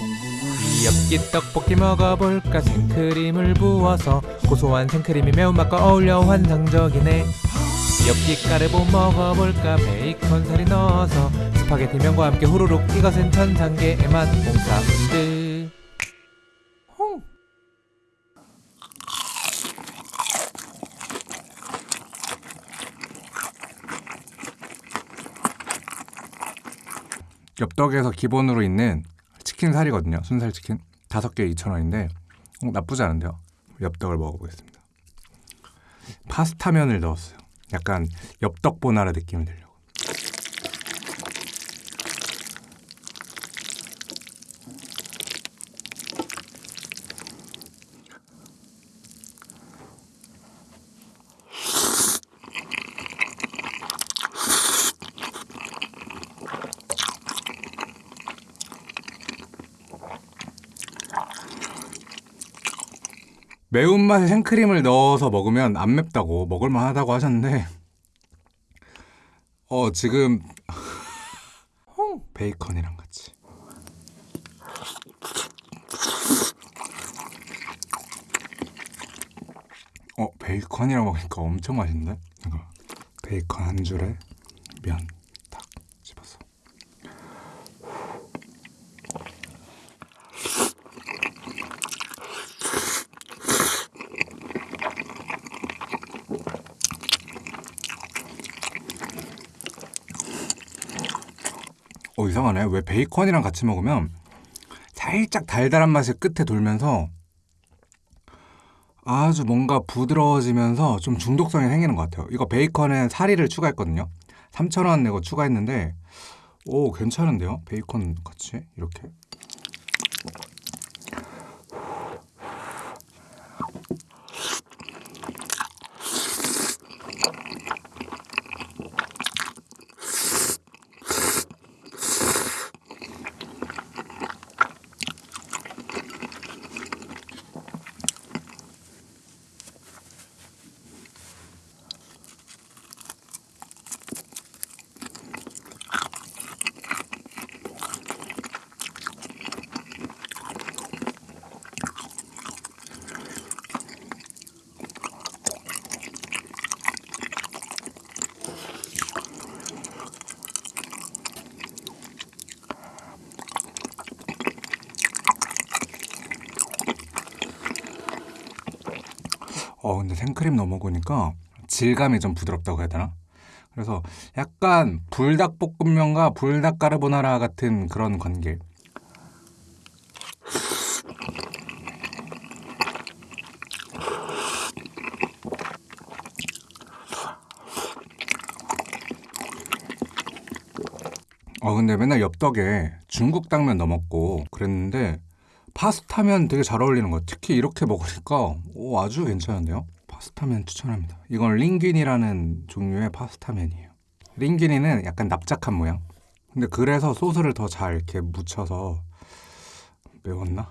엽기 떡볶이 먹어볼까 생크림을 부어서 고소한 생크림이 매운맛과 어울려 환상적이네 엽기 까르보 먹어볼까 베이컨 썰어 넣어서 스파게티 면과 함께 후루룩 이것은 천상계의 맛 홍. 엽떡에서 기본으로 있는 치킨 살이거든요. 순살 치킨 다섯 개 2,000원인데 어, 나쁘지 않은데요. 엽떡을 먹어보겠습니다. 파스타면을 넣었어요. 약간 엽떡 보나라 느낌을 내려 매운맛에 생크림을 넣어서 먹으면 안 맵다고 먹을만 하다고 하셨는데 어 지금 홍 베이컨이랑 같이. 어 베이컨이랑 먹으니까 엄청 맛있는데? 이거 베이컨 한 줄에 면 어 이상하네. 왜 베이컨이랑 같이 먹으면 살짝 달달한 맛이 끝에 돌면서 아주 뭔가 부드러워지면서 좀 중독성이 생기는 것 같아요. 이거 베이컨엔 사리를 추가했거든요. 3,000원 내고 추가했는데 오 괜찮은데요? 베이컨 같이? 이렇게 어 근데 생크림 넣어 먹으니까 질감이 좀 부드럽다고 해야 되나? 그래서 약간 불닭볶음면과 불닭 까르보나라 같은 그런 관계. 어 근데 맨날 엽떡에 중국 당면 넣어 먹고 그랬는데 파스타면 되게 잘 어울리는 것 같아요. 특히 이렇게 먹으니까 오, 아주 괜찮은데요? 파스타면 추천합니다. 이건 링귀니라는 종류의 파스타면이에요. 링귀니는 약간 납작한 모양. 근데 그래서 소스를 더 잘 이렇게 묻혀서 매웠나?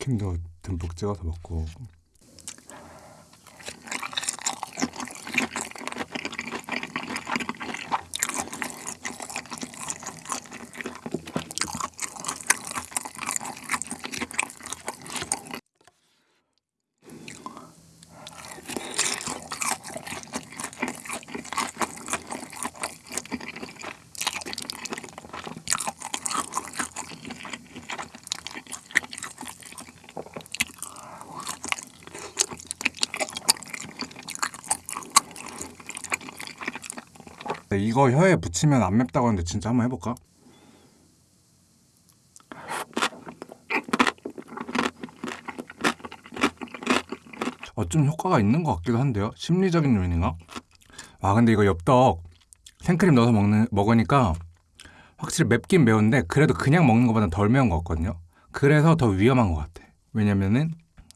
치킨도 듬뿍 찍어서 먹고 이거 혀에 붙이면 안 맵다고 하는데 진짜 한번 해볼까? 어좀 효과가 있는 것 같기도 한데요. 심리적인 요인인가? 아 근데 이거 엽떡 생크림 넣어서 먹는 먹으니까 확실히 맵긴 매운데 그래도 그냥 먹는 것보다 덜 매운 것 같거든요. 그래서 더 위험한 것 같아. 왜냐면은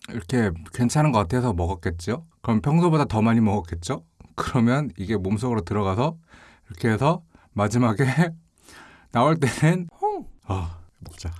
이렇게 괜찮은 것 같아서 먹었겠죠. 그럼 평소보다 더 많이 먹었겠죠. 그러면 이게 몸속으로 들어가서 이렇게 해서 마지막에 나올 때는 홍! 아 먹자.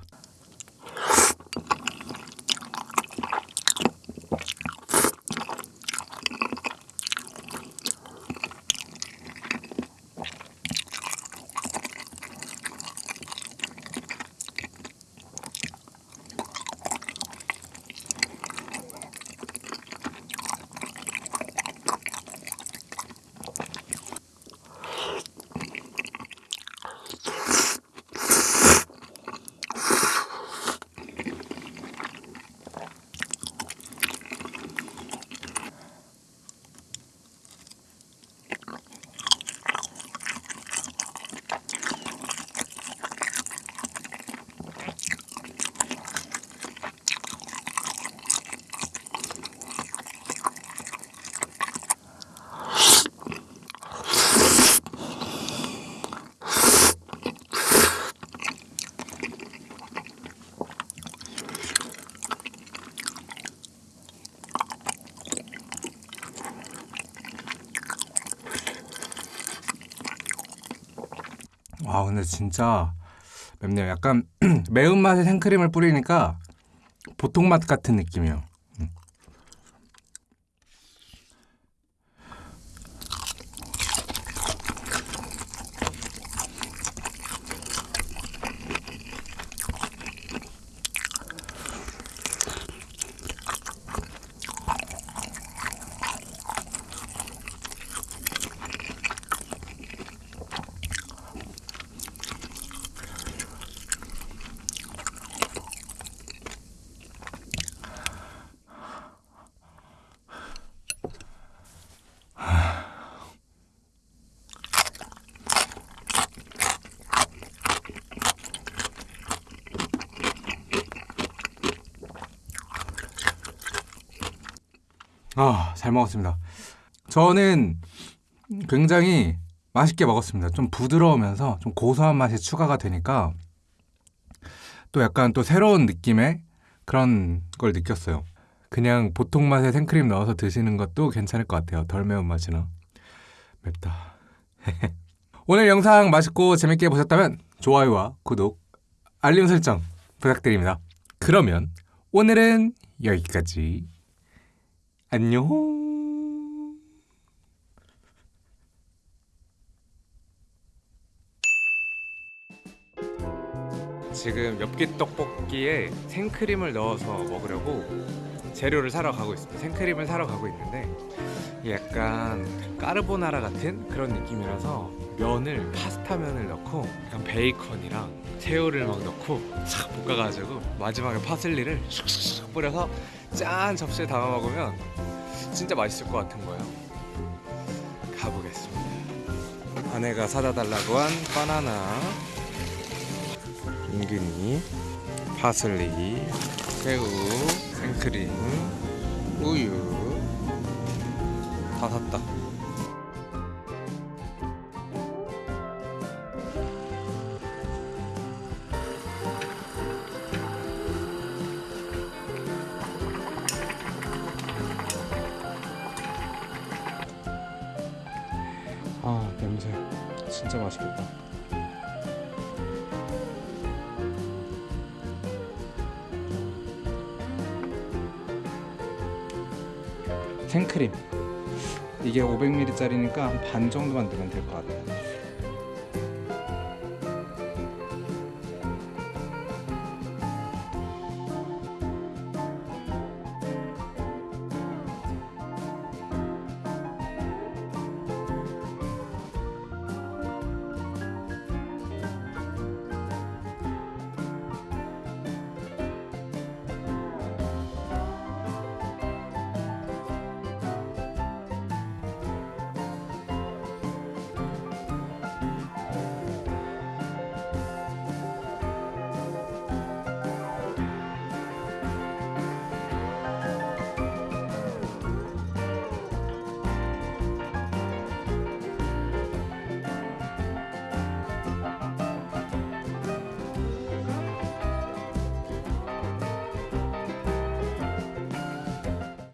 와 근데 진짜 맵네요. 약간 매운맛에 생크림을 뿌리니까 보통 맛 같은 느낌이에요. 음. 아, 잘 먹었습니다. 저는 굉장히 맛있게 먹었습니다. 좀 부드러우면서 좀 고소한 맛이 추가가 되니까 또 약간 또 새로운 느낌의 그런 걸 느꼈어요. 그냥 보통 맛에 생크림 넣어서 드시는 것도 괜찮을 것 같아요. 덜 매운 맛이나. 맵다. 오늘 영상 맛있고 재밌게 보셨다면 좋아요와 구독, 알림 설정 부탁드립니다. 그러면 오늘은 여기까지. 안녕. 지금 엽기 떡볶이에 생크림을 넣어서 먹으려고 재료를 사러 가고 있습니다. 생크림을 사러 가고 있는데 약간 까르보나라 같은 그런 느낌이라서 면을 파스타 면을 넣고 약간 베이컨이랑 새우를 막 넣고 싹 볶아가지고 마지막에 파슬리를 슉슉슉 뿌려서 짠 접시에 담아 먹으면 진짜 맛있을 것 같은 거예요. 가보겠습니다. 아내가 사다 달라고 한 바나나, 인근이, 파슬리, 새우, 생크림, 우유 다 샀다. 아 냄새 진짜 맛있겠다. 생크림 이게 500ml짜리니까 한 반 정도만 넣으면 될 것 같아요.